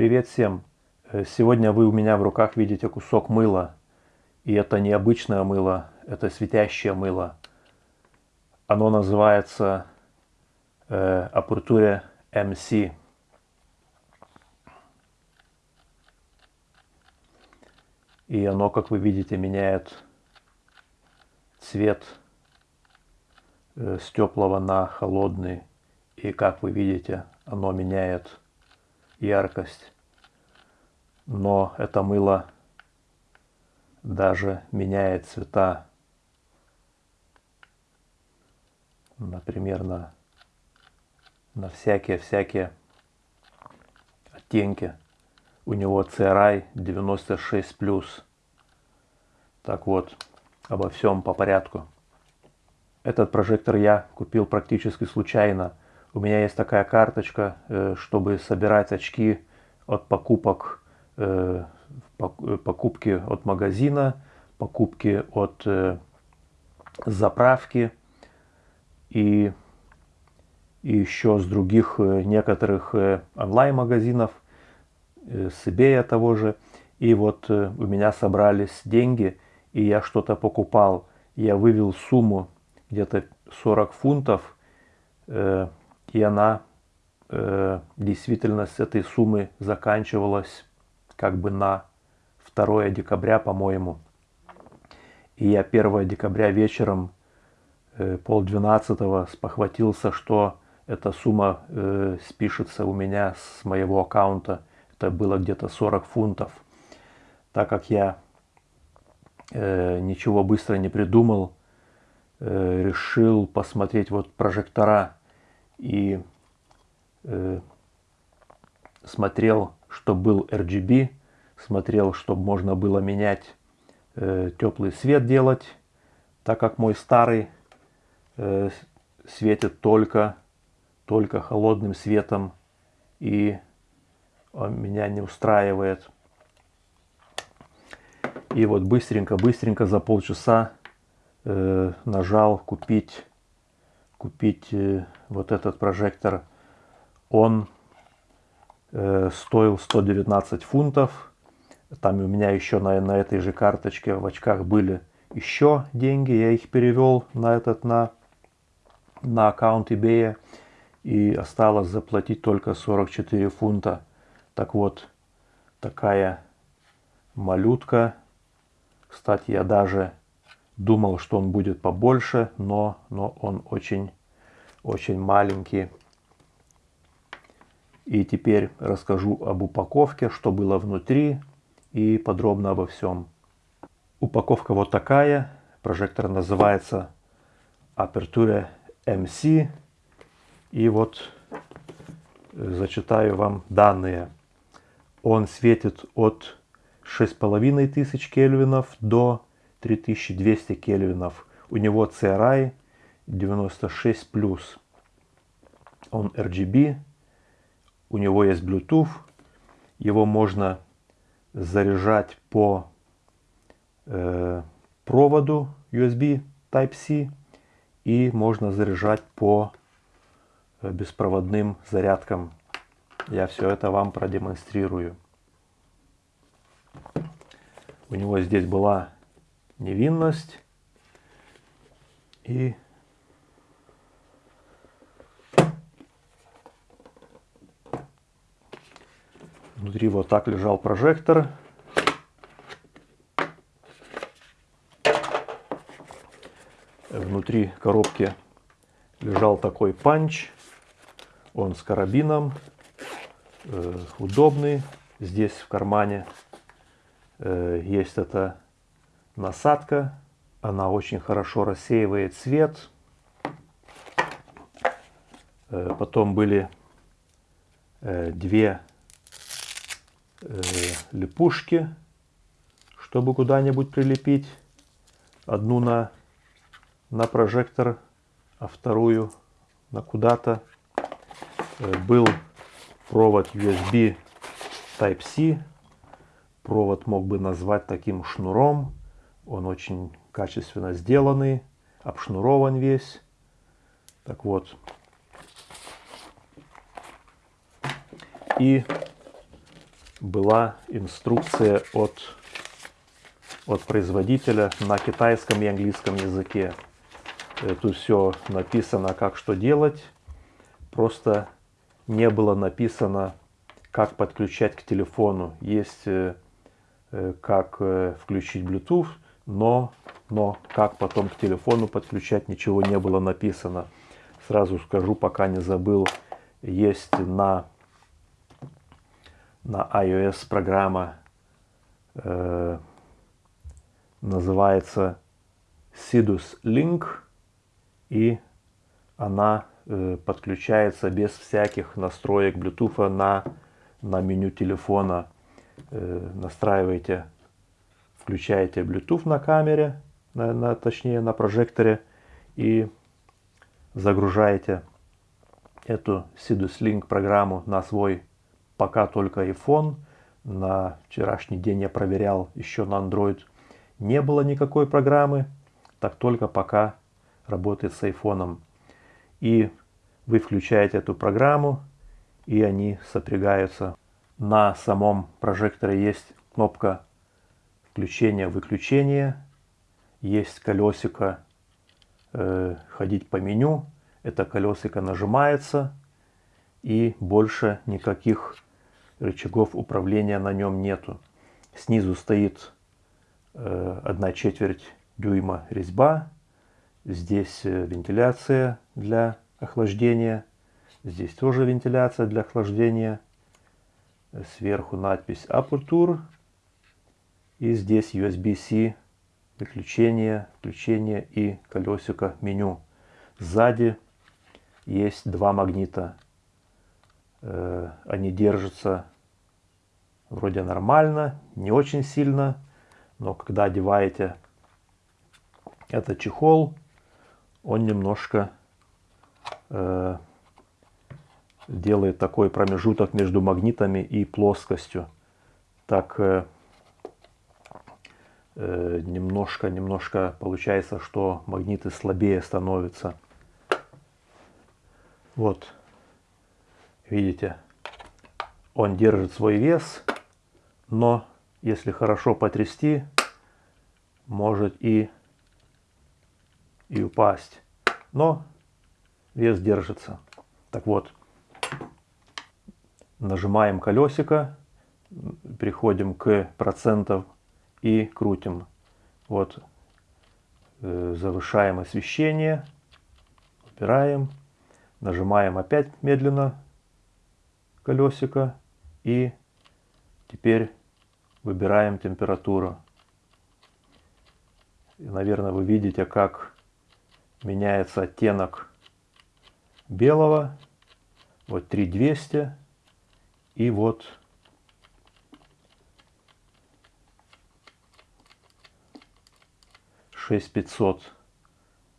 Привет всем! Э, сегодня вы у меня в руках видите кусок мыла. И это не обычное мыло, это светящее мыло. Оно называется э, Aperture MC. И оно, как вы видите, меняет цвет э, с теплого на холодный. И как вы видите, оно меняет яркость. Но это мыло даже меняет цвета. Например, на, на всякие-всякие оттенки. У него CRI 96+. Так вот, обо всем по порядку. Этот прожектор я купил практически случайно. У меня есть такая карточка, э, чтобы собирать очки от покупок, э, э, покупки от магазина, покупки от заправки и, и еще с других некоторых онлайн-магазинов, с eBay того же. И вот у меня собрались деньги, и я что-то покупал. Я вывел сумму где-то 40 фунтов, и она э, действительно с этой суммы заканчивалась как бы на 2 декабря, по-моему. И я 1 декабря вечером, э, пол двенадцатого, спохватился, что эта сумма э, спишется у меня с моего аккаунта. Это было где-то 40 фунтов. Так как я э, ничего быстро не придумал, э, решил посмотреть вот прожектора и э, смотрел, чтобы был RGB, смотрел, чтобы можно было менять э, теплый свет делать, так как мой старый э, светит только, только холодным светом и он меня не устраивает. И вот быстренько-быстренько за полчаса э, нажал купить купить э, вот этот прожектор. Он э, стоил 119 фунтов. Там у меня еще на, на этой же карточке в очках были еще деньги. Я их перевел на этот на, на аккаунт eBay. И осталось заплатить только 44 фунта. Так вот, такая малютка. Кстати, я даже Думал, что он будет побольше, но, но он очень, очень маленький. И теперь расскажу об упаковке, что было внутри и подробно обо всем. Упаковка вот такая. Прожектор называется Aperture MC. И вот э, зачитаю вам данные. Он светит от 6500 кельвинов до 3200 кельвинов. У него CRI 96+. Он RGB. У него есть Bluetooth. Его можно заряжать по э, проводу USB Type-C. И можно заряжать по э, беспроводным зарядкам. Я все это вам продемонстрирую. У него здесь была невинность и внутри вот так лежал прожектор. Внутри коробки лежал такой панч. Он с карабином. Э, удобный. Здесь в кармане э, есть это насадка. Она очень хорошо рассеивает свет. Э, потом были э, две э, липушки, чтобы куда-нибудь прилепить. Одну на, на прожектор, а вторую на куда-то. Был провод USB Type-C. Провод мог бы назвать таким шнуром. Он очень качественно сделанный, обшнурован весь. Так вот. И была инструкция от, от производителя на китайском и английском языке. Тут все написано, как что делать. Просто не было написано, как подключать к телефону. Есть э, э, как э, включить Bluetooth, но, но как потом к телефону подключать, ничего не было написано. Сразу скажу, пока не забыл, есть на, на iOS программа, э, называется Sidus Link, и она э, подключается без всяких настроек Bluetooth на, на меню телефона. Э, настраиваете включаете Bluetooth на камере, на, на, точнее на прожекторе и загружаете эту Sidus Link программу на свой пока только iPhone. На вчерашний день я проверял еще на Android. Не было никакой программы, так только пока работает с iPhone. И вы включаете эту программу, и они сопрягаются. На самом прожекторе есть кнопка включение-выключение. Есть колесико э, ходить по меню. Это колесико нажимается и больше никаких рычагов управления на нем нету. Снизу стоит э, 1 четверть дюйма резьба. Здесь э, вентиляция для охлаждения. Здесь тоже вентиляция для охлаждения. Сверху надпись Aperture и здесь USB-C, выключение, включение и колесико меню. Сзади есть два магнита. Э, они держатся вроде нормально, не очень сильно, но когда одеваете этот чехол, он немножко э, делает такой промежуток между магнитами и плоскостью. Так э, Э, немножко, немножко получается, что магниты слабее становятся. Вот, видите, он держит свой вес, но если хорошо потрясти, может и, и упасть. Но вес держится. Так вот, нажимаем колесико, приходим к процентам и крутим. Вот, э, завышаем освещение, убираем, нажимаем опять медленно колесико и теперь выбираем температуру. И, наверное, вы видите, как меняется оттенок белого. Вот 3200 и вот 6500.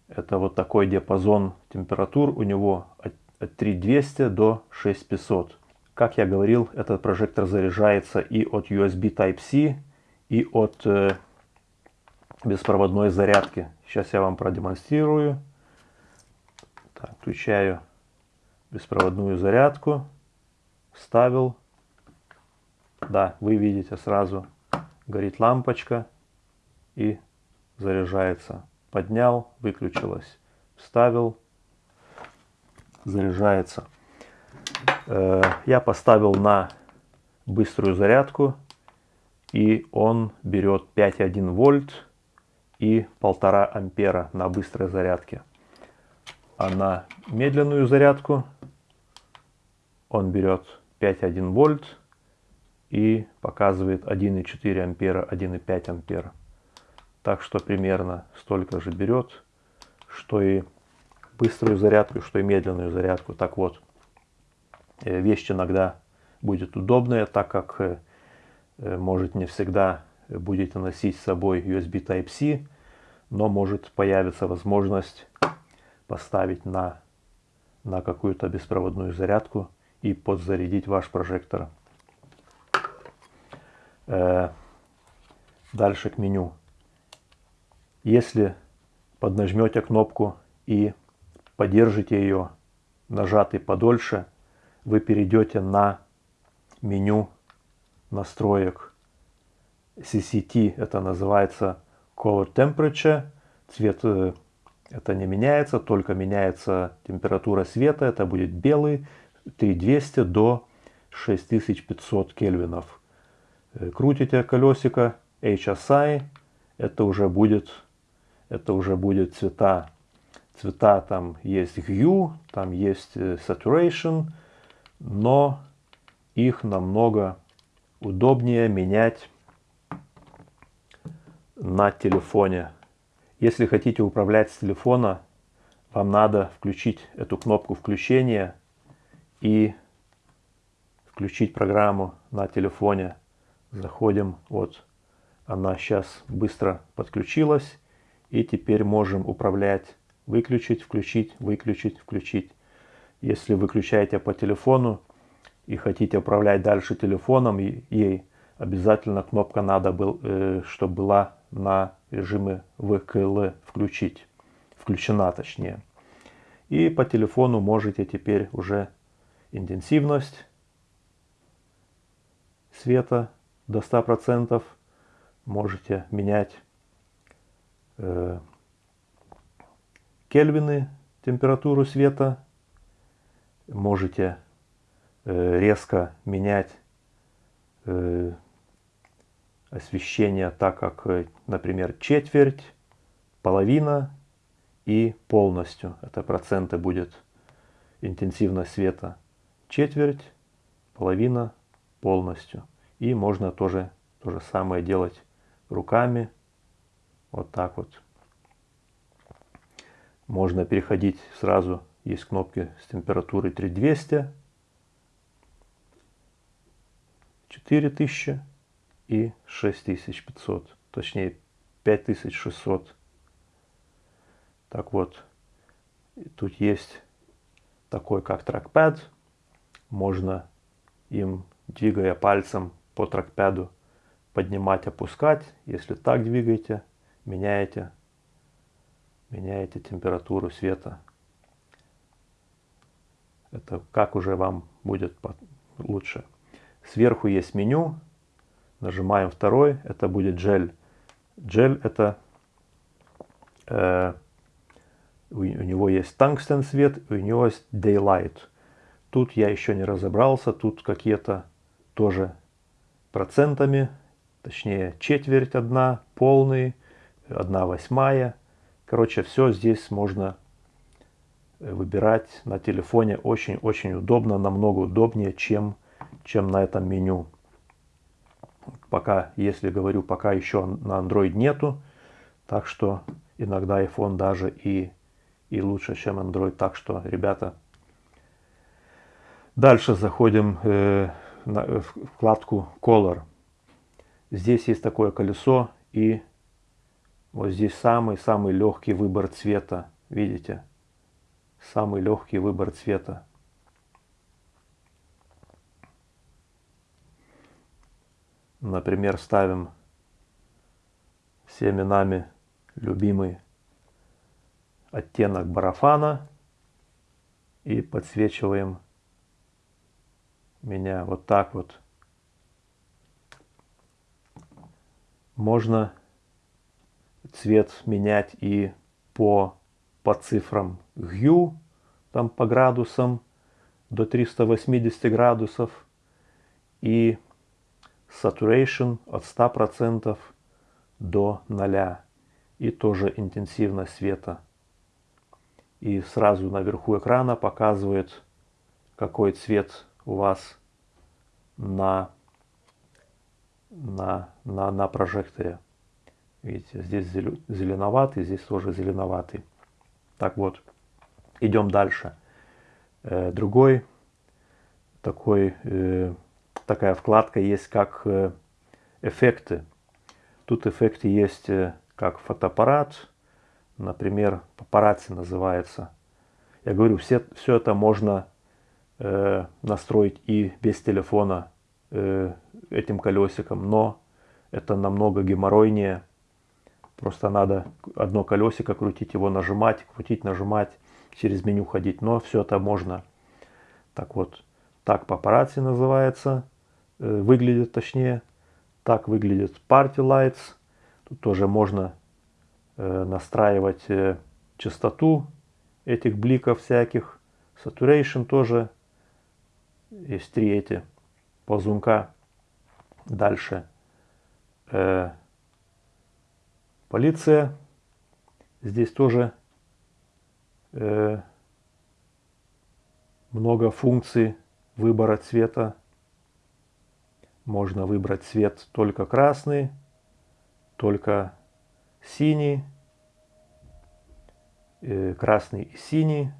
Это вот такой диапазон температур у него от, от 3200 до 6500. Как я говорил, этот прожектор заряжается и от USB Type-C, и от э, беспроводной зарядки. Сейчас я вам продемонстрирую. Так, включаю беспроводную зарядку. Вставил. Да, вы видите сразу горит лампочка и заряжается. Поднял, выключилось. Вставил, заряжается. Э, я поставил на быструю зарядку. И он берет 5,1 вольт и 1,5 ампера на быстрой зарядке. А на медленную зарядку он берет 5,1 вольт и показывает 1,4 ампера, 1,5 ампера. Так что примерно столько же берет, что и быструю зарядку, что и медленную зарядку. Так вот, э, вещь иногда будет удобная, так как э, э, может не всегда будете носить с собой USB Type-C, но может появиться возможность поставить на, на какую-то беспроводную зарядку и подзарядить ваш прожектор. Дальше к меню. Если поднажмете кнопку и подержите ее нажатой подольше, вы перейдете на меню настроек CCT, это называется Color Temperature. Цвет э, это не меняется, только меняется температура света. Это будет белый 3200 до 6500 кельвинов. Э, крутите колесико HSI, это уже будет, это уже будет цвета. Цвета там есть hue, там есть э, saturation, но их намного удобнее менять на телефоне. Если хотите управлять с телефона, вам надо включить эту кнопку включения и включить программу на телефоне. Заходим, вот она сейчас быстро подключилась. И теперь можем управлять, выключить, включить, выключить, включить. Если выключаете по телефону и хотите управлять дальше телефоном, ей обязательно кнопка надо, был, э, чтобы была на режиме ВКЛ включить, включена точнее. И по телефону можете теперь уже интенсивность света до 100%. Можете менять э, кельвины, температуру света. Можете э, резко менять э, освещение так, как, э, например, четверть, половина и полностью. Это проценты будет интенсивность света. Четверть, половина, полностью. И можно тоже то же самое делать руками. Вот так вот. Можно переходить сразу. Есть кнопки с температурой 3200, 4000 и 6500. Точнее 5600. Так вот. Тут есть такой как трекпад. Можно им, двигая пальцем по трекпаду, поднимать, опускать. Если так двигаете, меняете, меняете температуру света. Это как уже вам будет лучше. Сверху есть меню. Нажимаем второй. Это будет джель. Джель это э, у, него есть тангстен свет, у него есть daylight. Тут я еще не разобрался. Тут какие-то тоже процентами точнее четверть одна, полный, одна восьмая. Короче, все здесь можно э, выбирать на телефоне очень-очень удобно, намного удобнее, чем, чем на этом меню. Пока, если говорю, пока еще на Android нету, так что иногда iPhone даже и, и лучше, чем Android. Так что, ребята, дальше заходим э, на э, вкладку Color. Здесь есть такое колесо и вот здесь самый-самый легкий выбор цвета. Видите? Самый легкий выбор цвета. Например, ставим всеми нами любимый оттенок барафана и подсвечиваем меня вот так вот. Можно цвет менять и по, по цифрам hue, там по градусам до 380 градусов и saturation от 100% до 0 и тоже интенсивность света. И сразу наверху экрана показывает, какой цвет у вас на на, на, на прожекторе. Видите, здесь зеленоватый, здесь тоже зеленоватый. Так вот, идем дальше. Э, другой такой, э, такая вкладка есть как э, эффекты. Тут эффекты есть как фотоаппарат, например, папарацци называется. Я говорю, все, все это можно настроить и без телефона этим колесиком, но это намного геморройнее. Просто надо одно колесико крутить, его нажимать, крутить, нажимать, через меню ходить. Но все это можно. Так вот, так папарацци называется выглядит точнее. Так выглядит Party Lights. Тут тоже можно настраивать частоту этих бликов всяких. Saturation тоже. Есть три эти ползунка. Дальше. Э, полиция. Здесь тоже э, много функций выбора цвета. Можно выбрать цвет только красный, только синий, э, красный и синий,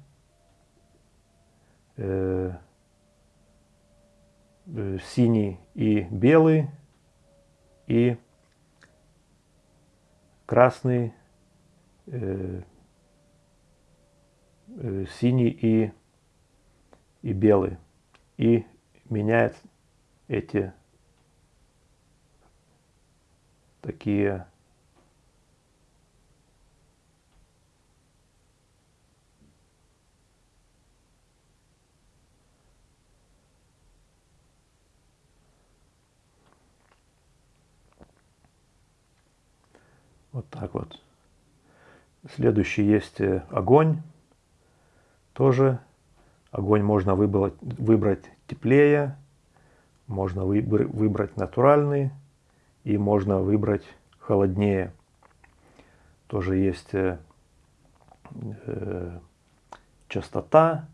э, э, синий и белый, и красный, э, э, синий и, и белый. И меняет эти такие Вот так вот. Следующий есть э, огонь. Тоже огонь можно выбрать, выбрать теплее, можно выбр, выбрать натуральный и можно выбрать холоднее. Тоже есть э, э, частота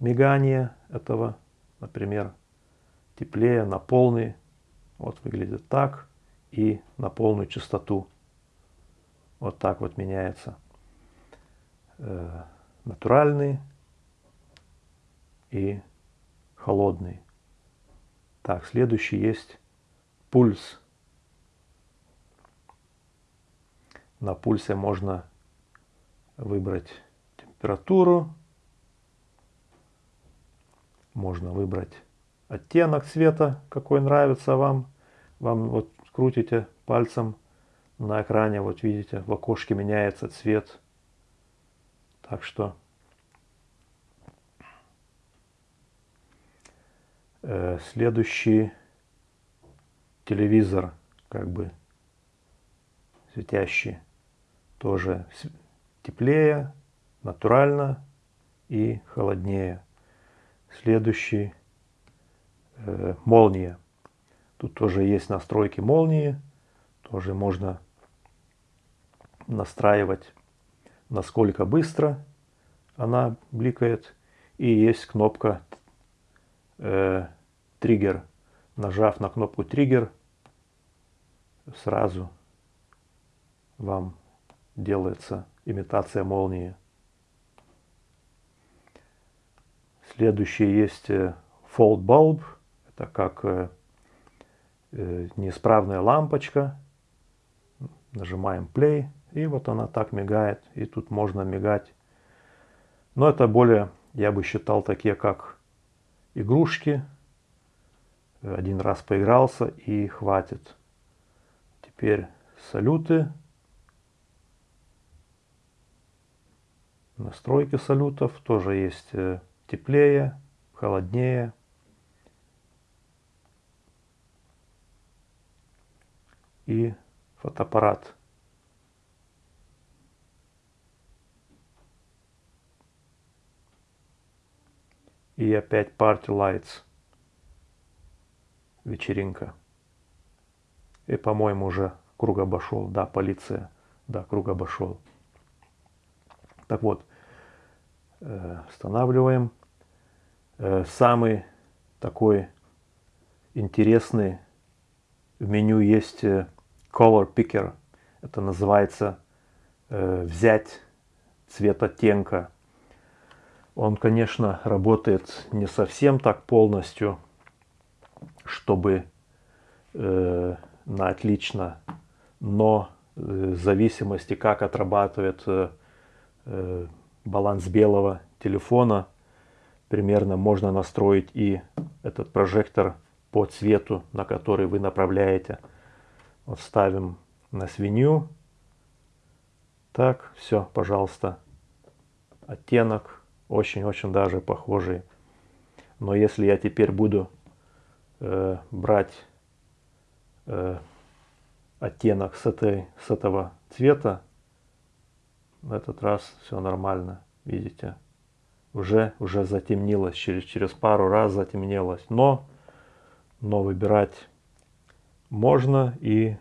мигания этого, например, теплее на полный. Вот выглядит так и на полную частоту. Вот так вот меняется э, натуральный и холодный. Так, следующий есть пульс. На пульсе можно выбрать температуру, можно выбрать оттенок цвета, какой нравится вам. Вам вот крутите пальцем на экране, вот видите, в окошке меняется цвет. Так что э, следующий телевизор, как бы светящий, тоже теплее, натурально и холоднее. Следующий э, молния. Тут тоже есть настройки молнии. Тоже можно настраивать, насколько быстро она бликает. И есть кнопка э, триггер. Нажав на кнопку триггер, сразу вам делается имитация молнии. Следующий есть э, Fold Bulb. Это как э, э, неисправная лампочка. Нажимаем Play. И вот она так мигает. И тут можно мигать. Но это более, я бы считал, такие как игрушки. Один раз поигрался и хватит. Теперь салюты. Настройки салютов тоже есть э, теплее, холоднее. И фотоаппарат. И опять Party Lights. Вечеринка. И, по-моему, уже круг обошел. Да, полиция. Да, круг обошел. Так вот, э, устанавливаем. Э, самый такой интересный в меню есть э, Color Picker. Это называется взять цвет оттенка он, конечно, работает не совсем так полностью, чтобы э, на отлично, но э, в зависимости, как отрабатывает э, э, баланс белого телефона, примерно можно настроить и этот прожектор по цвету, на который вы направляете. Вот ставим на свинью. Так, все, пожалуйста. Оттенок очень-очень даже похожие. Но если я теперь буду э, брать э, оттенок с, этой, с этого цвета, в этот раз все нормально, видите. Уже, уже затемнилось, через, через пару раз затемнелось. Но, но выбирать можно и,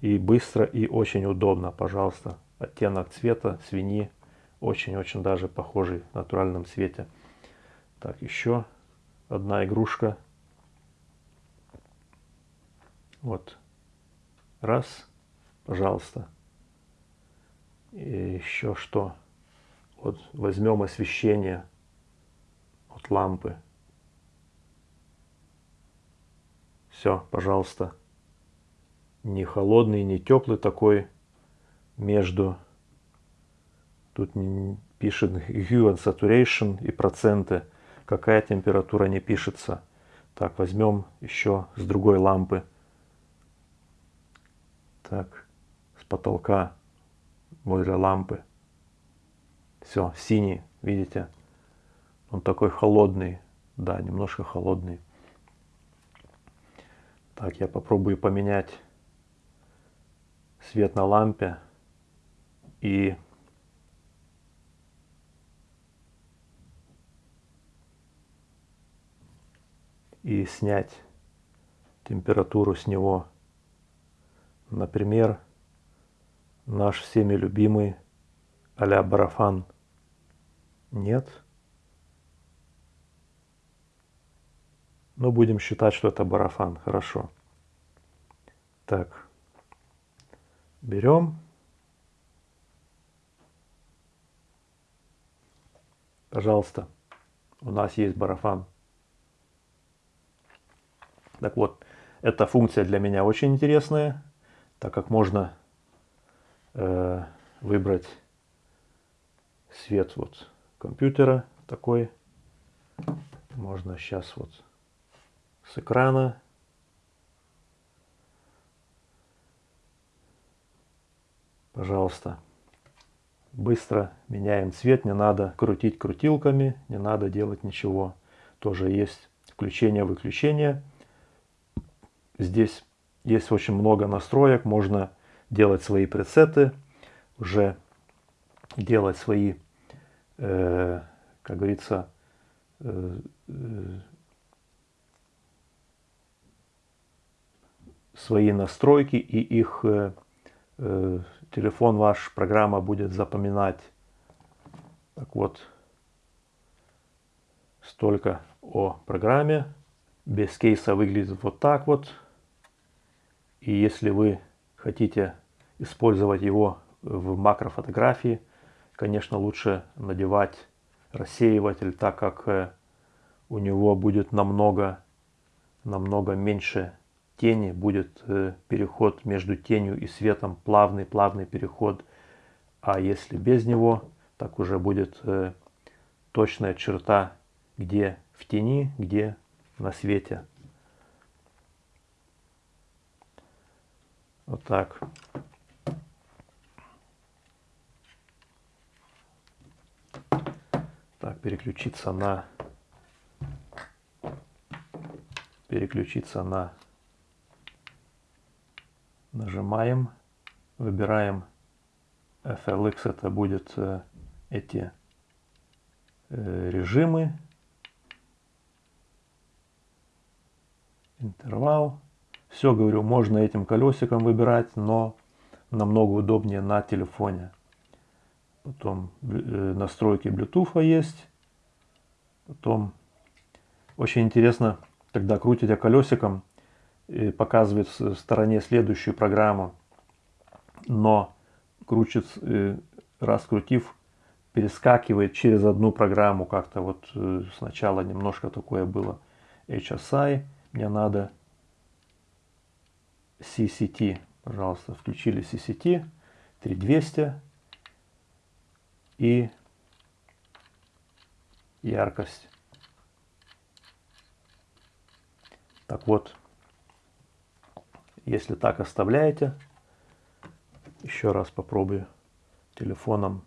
и быстро, и очень удобно. Пожалуйста, оттенок цвета свиньи очень-очень даже похожий в натуральном цвете. Так, еще одна игрушка. Вот. Раз, пожалуйста. И еще что? Вот возьмем освещение от лампы. Все, пожалуйста. Не холодный, не теплый такой. Между. Тут пишет hue and saturation и проценты. Какая температура не пишется. Так, возьмем еще с другой лампы. Так, с потолка возле лампы. Все, синий, видите? Он такой холодный. Да, немножко холодный. Так, я попробую поменять свет на лампе. И и снять температуру с него. Например, наш всеми любимый а-ля барафан. Нет. Но будем считать, что это барафан. Хорошо. Так. Берем. Пожалуйста. У нас есть барафан. Так вот, эта функция для меня очень интересная, так как можно э, выбрать свет вот компьютера такой. Можно сейчас вот с экрана. Пожалуйста. Быстро меняем цвет, не надо крутить крутилками, не надо делать ничего. Тоже есть включение-выключение. Здесь есть очень много настроек, можно делать свои пресеты, уже делать свои, э, как говорится, э, э, свои настройки и их э, э, телефон ваш, программа будет запоминать. Так вот, столько о программе. Без кейса выглядит вот так вот. И если вы хотите использовать его в макрофотографии, конечно, лучше надевать рассеиватель, так как э, у него будет намного, намного меньше тени, будет э, переход между тенью и светом, плавный, плавный переход. А если без него, так уже будет э, точная черта, где в тени, где на свете. Вот так. Так, переключиться на переключиться на нажимаем, выбираем FLX, это будет э, эти э, режимы, интервал, все, говорю, можно этим колесиком выбирать, но намного удобнее на телефоне. Потом э, настройки Bluetooth есть. Потом очень интересно, когда крутите колесиком, показывает в стороне следующую программу, но крутит, э, раскрутив, перескакивает через одну программу. Как-то вот э, сначала немножко такое было HSI. Мне надо CCT, пожалуйста, включили CCT 3200 и яркость. Так вот, если так оставляете, еще раз попробую телефоном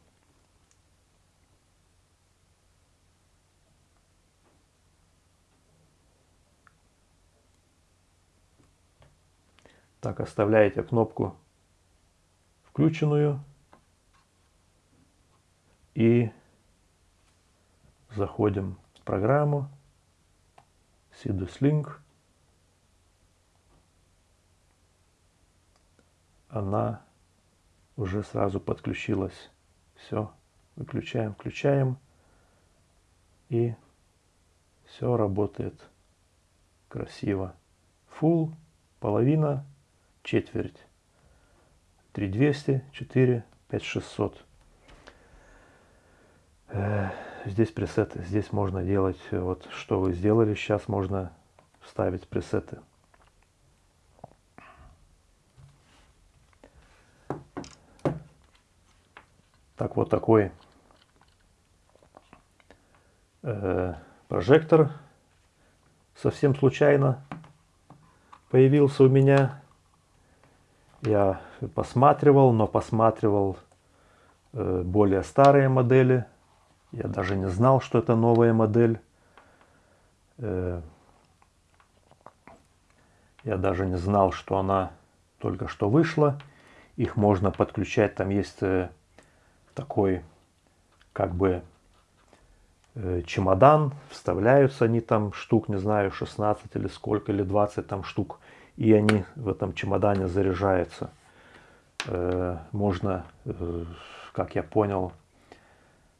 Так, оставляете кнопку включенную и заходим в программу Sidus Link. Она уже сразу подключилась. Все, выключаем, включаем. И все работает красиво. Full, половина, четверть. 3200, 4, 5600. Здесь пресеты. Здесь можно делать, вот что вы сделали, сейчас можно вставить пресеты. Так, вот такой э, прожектор совсем случайно появился у меня. Я посматривал, но посматривал э, более старые модели. Я даже не знал, что это новая модель. Э, я даже не знал, что она только что вышла. Их можно подключать. Там есть э, такой как бы э, чемодан. Вставляются они там штук, не знаю, 16 или сколько, или 20 там штук. И они в этом чемодане заряжаются. Можно, как я понял,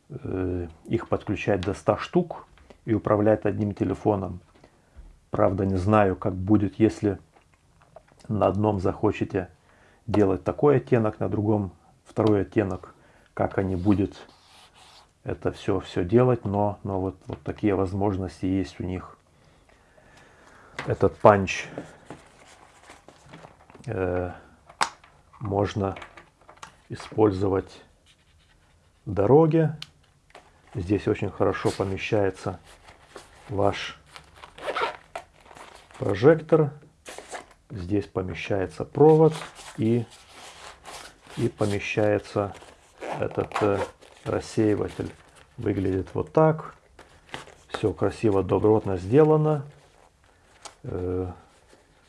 Э, их подключать до 100 штук и управлять одним телефоном. Правда, не знаю, как будет, если на одном захочете делать такой оттенок, на другом второй оттенок, как они будут это все, все делать, но, но вот, вот такие возможности есть у них. Этот панч э, можно использовать в дороге, Здесь очень хорошо помещается ваш прожектор. Здесь помещается провод и, и помещается этот э, рассеиватель. Выглядит вот так. Все красиво, добротно сделано. Э,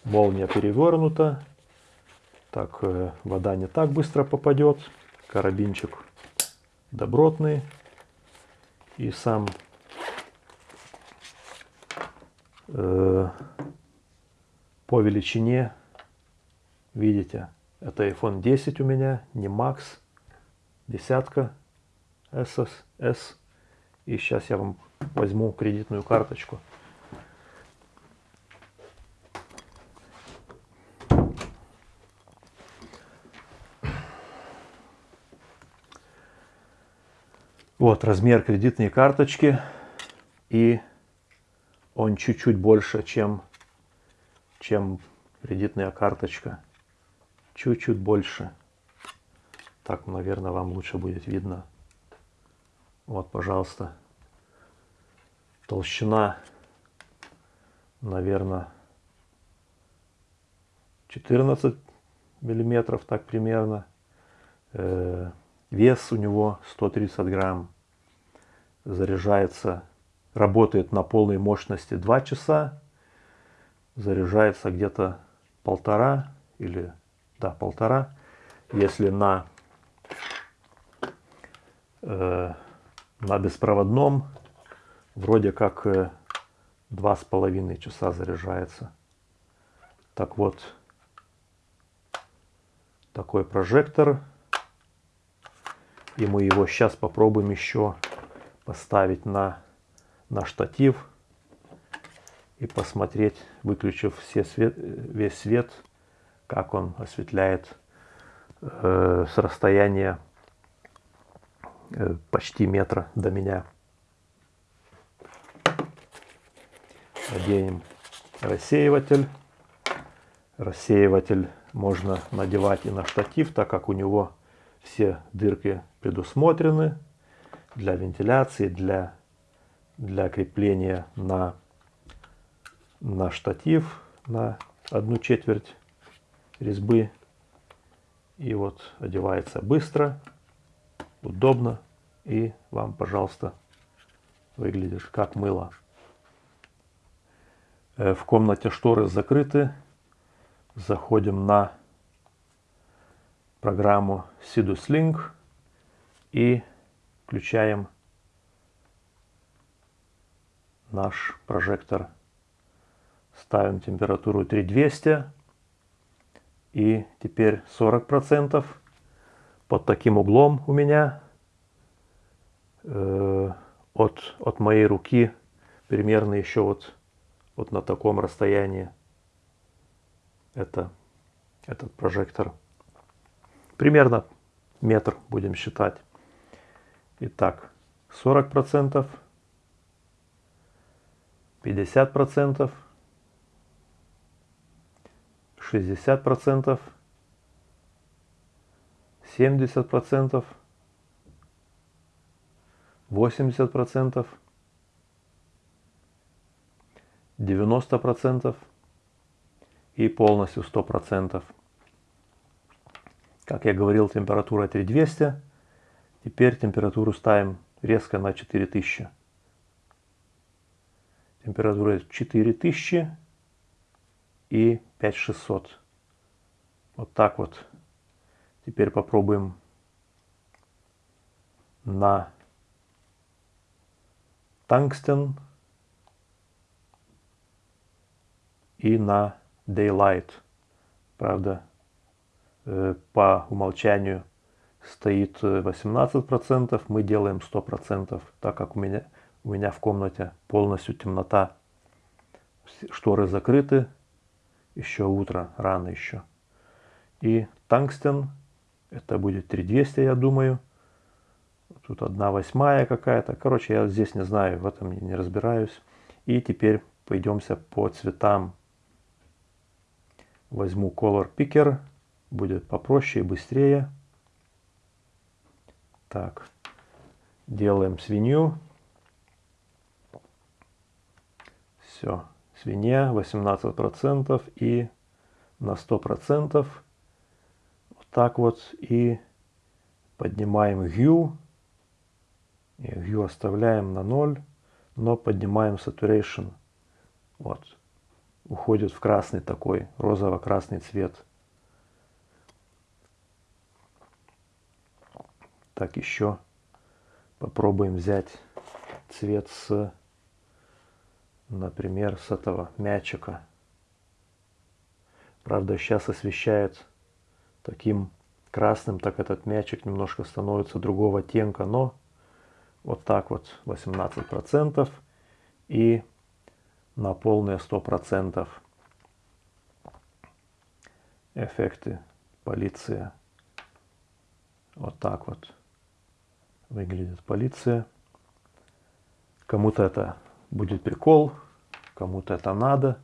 молния перевернута. Так, э, вода не так быстро попадет. Карабинчик добротный и сам э, по величине, видите, это iPhone 10 у меня, не Max, десятка SS, S. И сейчас я вам возьму кредитную карточку. Вот размер кредитной карточки. И он чуть-чуть больше, чем, чем кредитная карточка. Чуть-чуть больше. Так, наверное, вам лучше будет видно. Вот, пожалуйста. Толщина, наверное, 14 миллиметров, так примерно. Э, Вес у него 130 грамм. Заряжается, работает на полной мощности 2 часа. Заряжается где-то полтора или, да, полтора. Если на, э, на беспроводном, вроде как э, два с половиной часа заряжается. Так вот, такой прожектор и мы его сейчас попробуем еще поставить на, на штатив и посмотреть, выключив все свет, весь свет, как он осветляет э, с расстояния э, почти метра до меня. Оденем рассеиватель. Рассеиватель можно надевать и на штатив, так как у него все дырки предусмотрены для вентиляции, для, для крепления на, на штатив на одну четверть резьбы. И вот одевается быстро, удобно и вам, пожалуйста, выглядишь как мыло. Э, в комнате шторы закрыты, заходим на программу Sidus Link и включаем наш прожектор. Ставим температуру 3200 и теперь 40% под таким углом у меня э, от, от моей руки примерно еще вот, вот на таком расстоянии это, этот прожектор. Примерно метр будем считать. Итак, 40%, 50%, 60%, 70%, 80%, 90% и полностью 100%. Как я говорил, температура 3200. Теперь температуру ставим резко на 4000. Температура 4000 и 5600. Вот так вот. Теперь попробуем на тангстен и на Daylight. Правда, э, по умолчанию стоит 18%, э, мы делаем 100%, так как у меня, у меня в комнате полностью темнота. Шторы закрыты, еще утро, рано еще. И тангстен, это будет 3200, я думаю. Тут одна восьмая какая-то. Короче, я здесь не знаю, в этом не разбираюсь. И теперь пойдемся по цветам. Возьму Color Picker. Будет попроще и быстрее. Так. Делаем свинью. Все. Свинья 18% и на 100%. Вот так вот. И поднимаем Hue. И Hue оставляем на 0. Но поднимаем Saturation. Вот уходит в красный такой, розово-красный цвет. Так, еще попробуем взять цвет с, например, с этого мячика. Правда, сейчас освещает таким красным, так этот мячик немножко становится другого оттенка, но вот так вот 18% и на полные 100%. Эффекты полиция. Вот так вот выглядит полиция. Кому-то это будет прикол, кому-то это надо,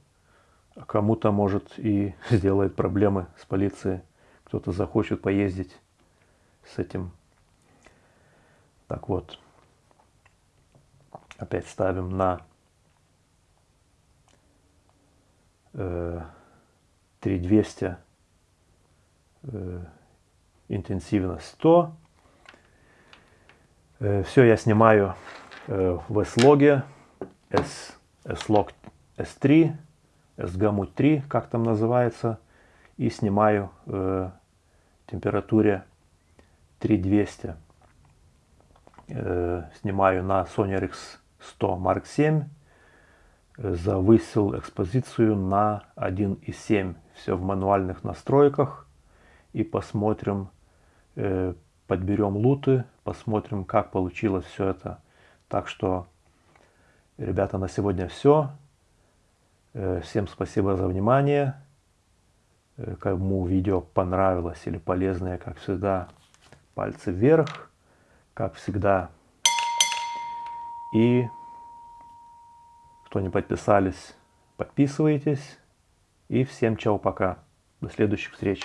а кому-то может и сделает проблемы с полицией. Кто-то захочет поездить с этим. Так вот, опять ставим на 3200 э, интенсивно 100. Э, Все я снимаю э, в S-логе, S-log S3, SGAMUT 3, как там называется, и снимаю в температуре 3200. Снимаю на Sony RX100 Mark 7 завысил экспозицию на 1.7. Все в мануальных настройках. И посмотрим, э, подберем луты, посмотрим, как получилось все это. Так что, ребята, на сегодня все. Э, всем спасибо за внимание. Э, кому видео понравилось или полезное, как всегда, пальцы вверх, как всегда. И кто не подписались, подписывайтесь. И всем чао, пока. До следующих встреч.